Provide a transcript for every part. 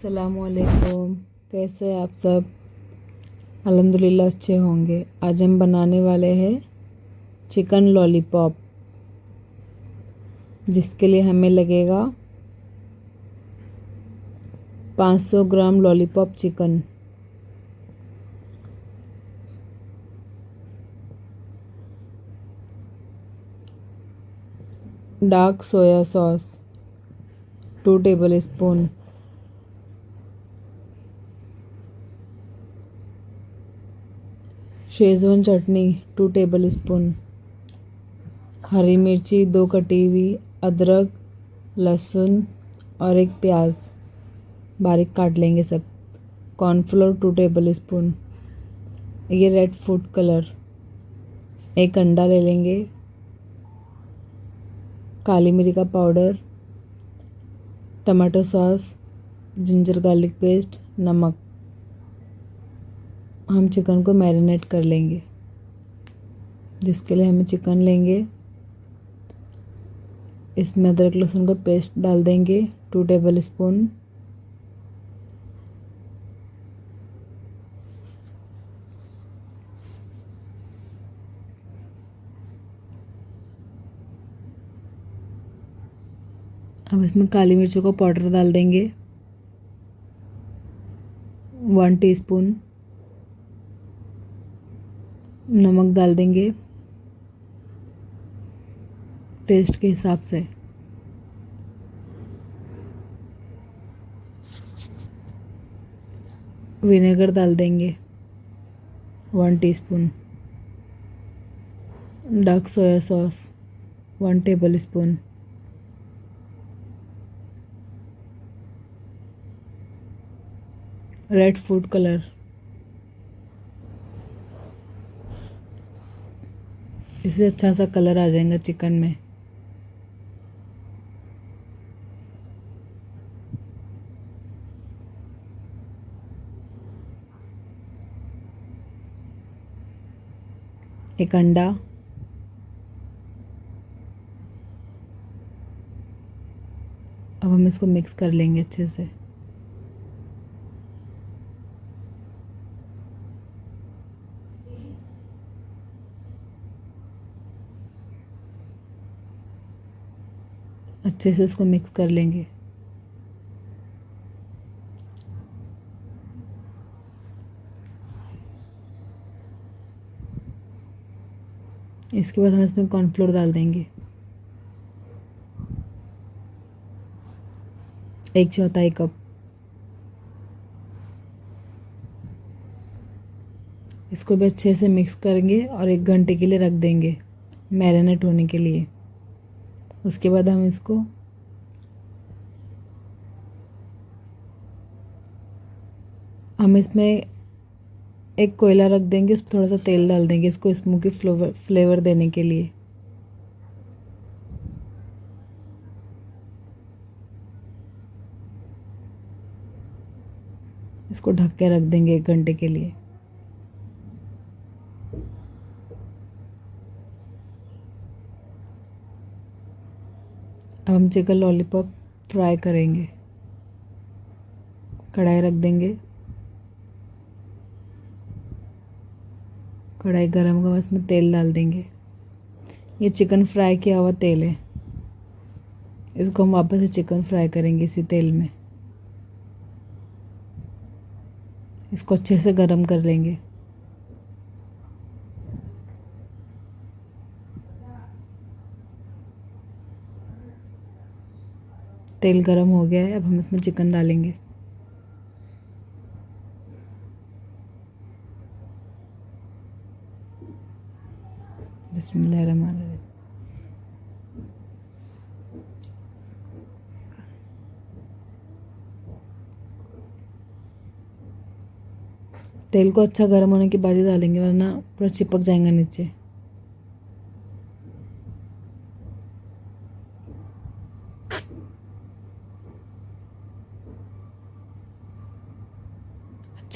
असलकुम कैसे आप सब? अल्हम्दुलिल्लाह, अच्छे होंगे। आज हम बनाने वाले हैं चिकन लॉलीपॉप, जिसके लिए हमें लगेगा 500 gram lollipop chicken. Dark soya sauce, two tablespoon. Schezwan chutney two tablespoon हरी मिर्ची, दो कटी हुई, अदरक, लहसुन और एक प्याज। बारीक काट लेंगे सब। कॉर्नफ्लोर टू टेबल स्पून ये रेड फ़ूड कलर एक अंडा ले लेंगे। काली मिर्च का powder tomato sauce ginger garlic paste नमक। हम चिकन को मैरिनेट कर लेंगे। जिसके लिए हमें चिकन लेंगे। इसमें अदरक लहसुन का पेस्ट डाल देंगे टू टेबल स्पून अब इसमें काली मिर्चों का पाउडर डाल देंगे। वन टीस्पून नमक डाल देंगे। टेस्ट के हिसाब से। विनेगर डाल देंगे। One teaspoon. Dark soya sauce. One tablespoon. Red food colour. इससे अच्छा सा कलर आ जाएगा चिकन में। एक अंडा। अब हम इसको मिक्स कर लेंगे अच्छे से। अच्छे से इसको मिक्स कर लेंगे। इसके बाद हम इसमें कॉर्नफ्लोर डाल देंगे। एक चौथाई कप इसको भी अच्छे से मिक्स करेंगे और एक घंटे के लिए रख देंगे मैरिनेट होने के लिए। उसके बाद हम इसको हम इसमें एक कोयला रख देंगे, उस थोड़ा सा तेल डाल देंगे इसको, स्मोकी फ्लेवर फ्लेवर देने के लिए। इसको ढक के रख देंगे एक घंटे के लिए। अब हम चिकन लॉलीपॉप फ्राई करेंगे। कढ़ाई रख देंगे। कढ़ाई गरम होगा इसमें तेल डाल देंगे। ये चिकन फ्राई किया हुआ तेल है। इसको हम वापस से चिकन फ्राई करेंगे इसी तेल में। इसको अच्छे से गरम कर लेंगे। तेल गरम हो गया है, अब हम इसमें चिकन डालेंगे। तेल को अच्छा गर्म होने के बाद ही डालेंगे, वरना पूरा चिपक जाएगा नीचे।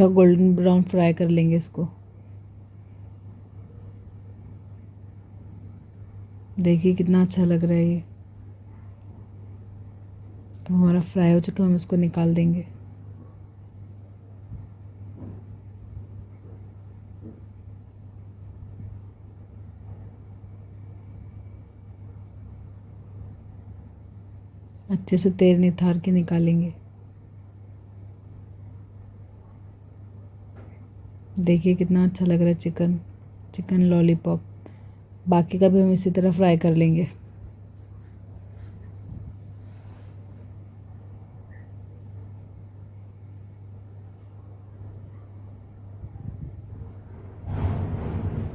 अच्छा गोल्डन ब्राउन फ्राई कर लेंगे इसको। देखिए कितना अच्छा लग रहा है ये। तो हमारा फ्राई हो चुका हम इसको निकाल देंगे। अच्छे से तेल निथार के निकालेंगे। देखिए कितना अच्छा लग रहा है चिकन चिकन लॉलीपॉप बाकी का भी हम इसी तरह फ्राई कर लेंगे।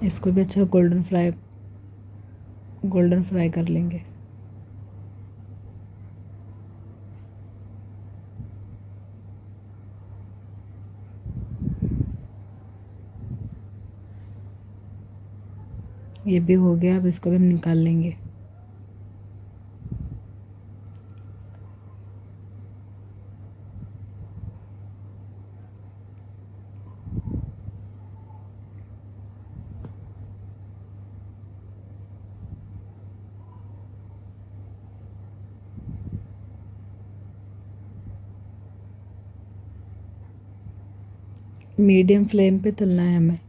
इसको भी अच्छा गोल्डन फ्राई गोल्डन फ्राई कर लेंगे। ये भी हो गया, अब इसको भी हम निकाल लेंगे। मीडियम फ्लेम पे तलना है हमें।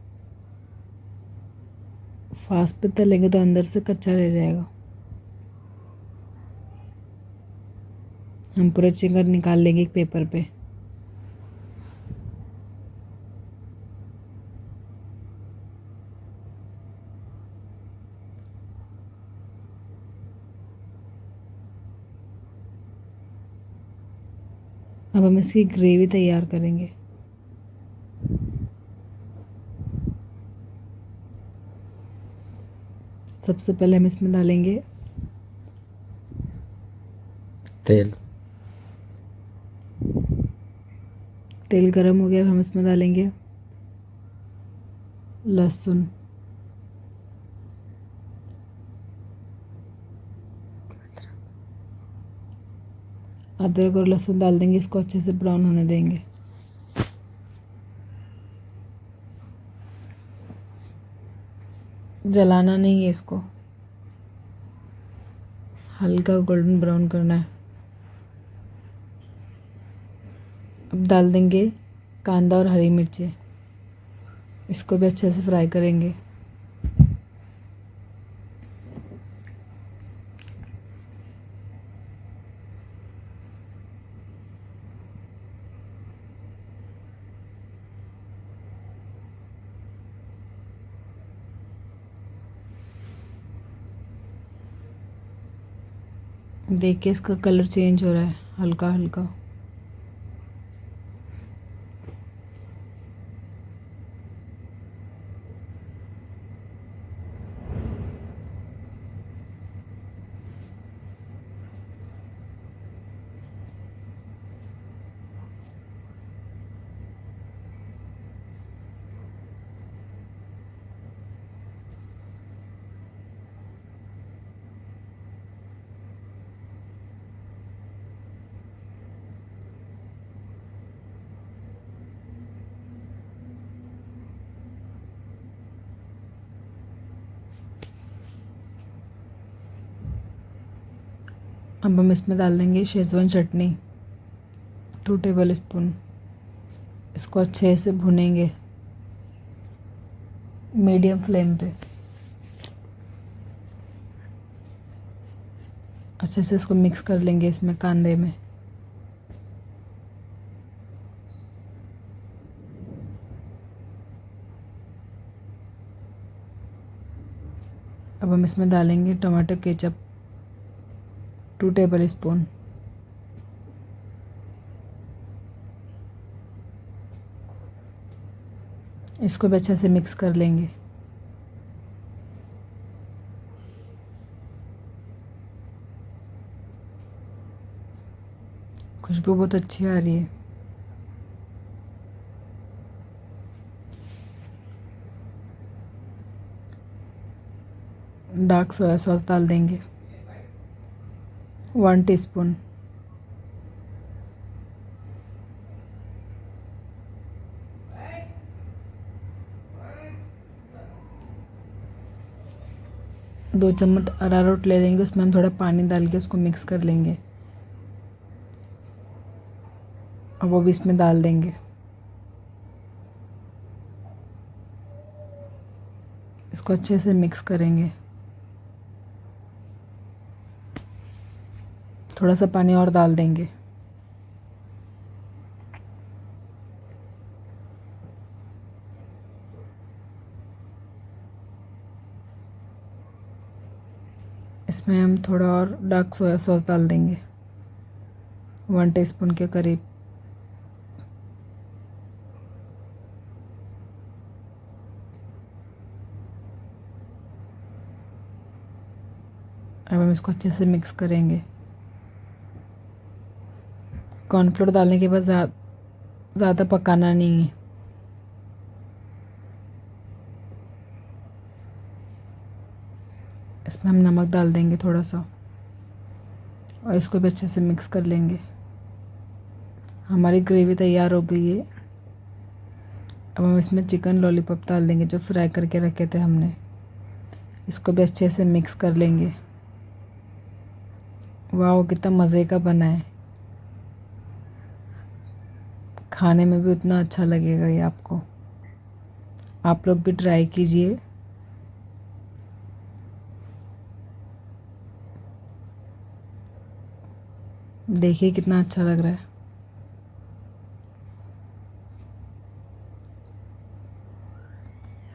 फास्ट पे तलेंगे तो अंदर से कच्चा रह जाएगा। हम पूरा चिकन निकाल लेंगे एक पेपर पे। अब हम इसकी ग्रेवी तैयार करेंगे। सबसे पहले हम इसमें डालेंगे तेल। तेल गरम हो गया अब हम इसमें डालेंगे लहसुन। अदरक और लहसुन डाल देंगे इसको अच्छे से ब्राउन होने देंगे। जलाना नहीं है इसको। हल्का गोल्डन ब्राउन करना है। अब डाल देंगे कांदा और हरी मिर्ची। इसको भी अच्छे से फ्राई करेंगे। देखिए इसका कलर चेंज हो रहा है हल्का हल्का अब हम इसमें डाल देंगे Schezwan chutney two table spoon इसको अच्छे से भुनेंगे मीडियम फ्लेम पे. अच्छे से इसको मिक्स कर लेंगे इसमें कांदे में. अब हम इसमें डालेंगे tomato ketchup. Two table spoon इसको भी अच्छे से मिक्स कर लेंगे। खुशबू बहुत अच्छी आ रही है। डार्क सोया सॉस डाल देंगे। One teaspoon. दो चम्मच अरारोट ले लेंगे, उसमें हम थोड़ा पानी डाल के उसको मिक्स कर लेंगे। और वो भी इसमें डाल देंगे। इसको अच्छे से मिक्स करेंगे। थोड़ा सा पानी और डाल देंगे। इसमें हम थोड़ा और डार्क सोया सॉस डाल देंगे। वन टीस्पून के करीब। अब हम इसको अच्छे से मिक्स करेंगे। कॉर्नफ्लोर डालने के बाद ज़्यादा पकाना नहीं है। इसमें हम नमक डाल देंगे थोड़ा सा और इसको भी अच्छे से मिक्स कर लेंगे। हमारी ग्रेवी तैयार हो गई है। अब हम इसमें चिकन लॉलीपॉप डाल देंगे जो फ्राई करके रखे थे हमने। इसको भी अच्छे से मिक्स कर लेंगे। वाह, कितना मज़े का बना है। खाने में भी उतना अच्छा लगेगा ये आपको। आप लोग भी ट्राई कीजिए। देखिए कितना अच्छा लग रहा है।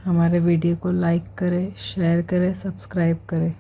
हमारे वीडियो को लाइक करें शेयर करें सब्सक्राइब करें।